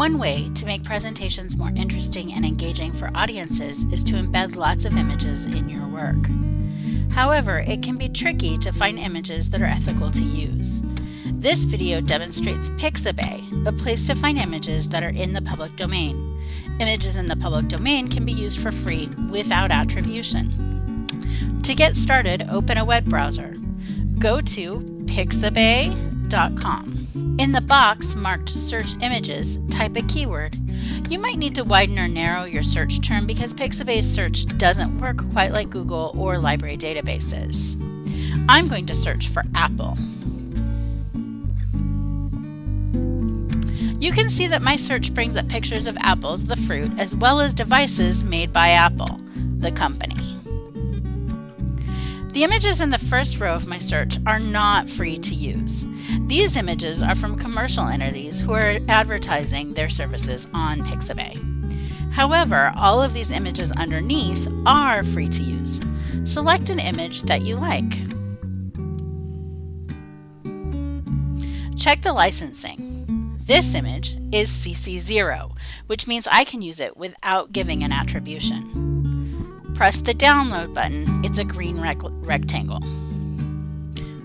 One way to make presentations more interesting and engaging for audiences is to embed lots of images in your work. However, it can be tricky to find images that are ethical to use. This video demonstrates Pixabay, a place to find images that are in the public domain. Images in the public domain can be used for free without attribution. To get started, open a web browser. Go to pixabay.com. In the box marked Search Images, type a keyword. You might need to widen or narrow your search term because Pixabay's search doesn't work quite like Google or library databases. I'm going to search for Apple. You can see that my search brings up pictures of apples, the fruit, as well as devices made by Apple, the company. The images in the first row of my search are not free to use. These images are from commercial entities who are advertising their services on Pixabay. However, all of these images underneath are free to use. Select an image that you like. Check the licensing. This image is CC0, which means I can use it without giving an attribution. Press the download button, it's a green rec rectangle.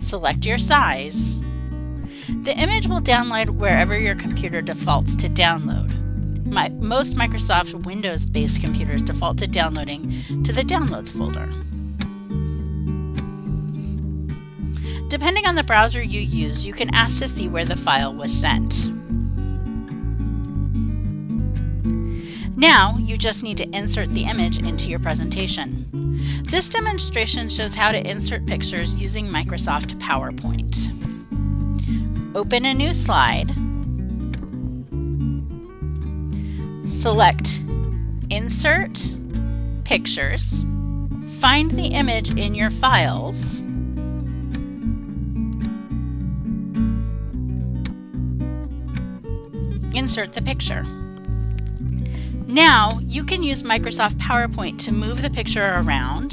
Select your size. The image will download wherever your computer defaults to download. My, most Microsoft Windows-based computers default to downloading to the Downloads folder. Depending on the browser you use, you can ask to see where the file was sent. Now, you just need to insert the image into your presentation. This demonstration shows how to insert pictures using Microsoft PowerPoint. Open a new slide. Select Insert, Pictures. Find the image in your files. Insert the picture. Now you can use Microsoft PowerPoint to move the picture around,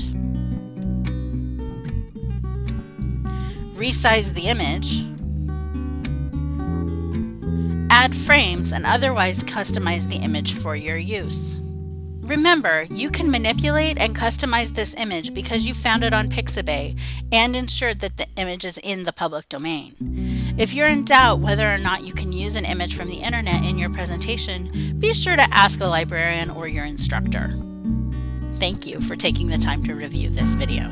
resize the image, add frames, and otherwise customize the image for your use. Remember, you can manipulate and customize this image because you found it on Pixabay and ensured that the image is in the public domain. If you're in doubt whether or not you can use an image from the internet in your presentation, be sure to ask a librarian or your instructor. Thank you for taking the time to review this video.